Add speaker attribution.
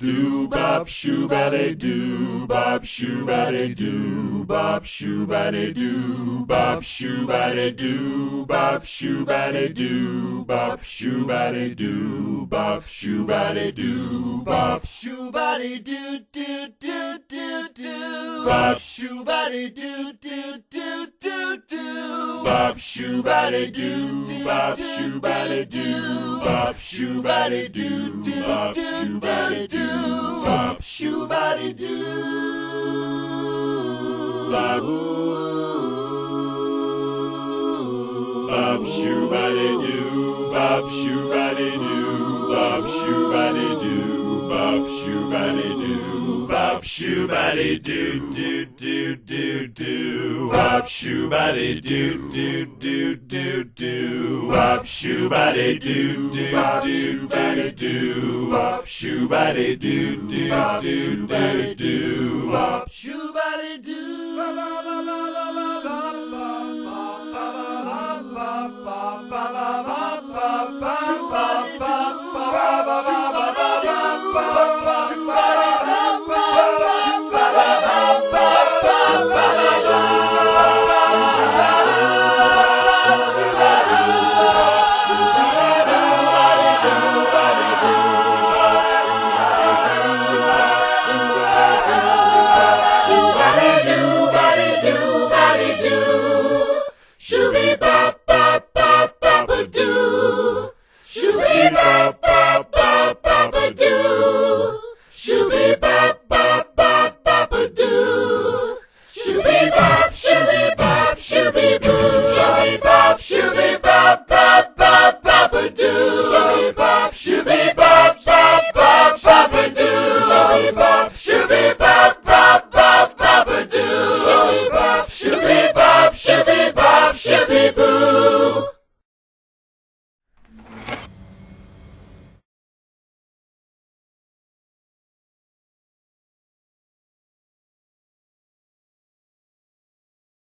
Speaker 1: do bop shoobally doo bop shoobally doo bop shoobally doo bop shoobally doo bop shoobally doo bop shoobally doo bop shoobally doo bop
Speaker 2: Shoobody doo doo doo doo doo.
Speaker 1: Bop.
Speaker 2: Shoobody doo doo doo doo doo.
Speaker 1: bop shoobally doo bop shoobally doo bop shoo body doo doo bop shoo body doo bop
Speaker 2: shoo body doo
Speaker 1: bop bop shoo body doo bop shoo body doo bop shoo body doo bop shoo shoobally doo bop shoo shoobally doo doo doo doo doo bop shoo shoobally doo doo doo doo doo bop shoo shoobally doo doo doo doo doo bop shoo shoobally doo doo doo doo doo bop
Speaker 2: Shoobody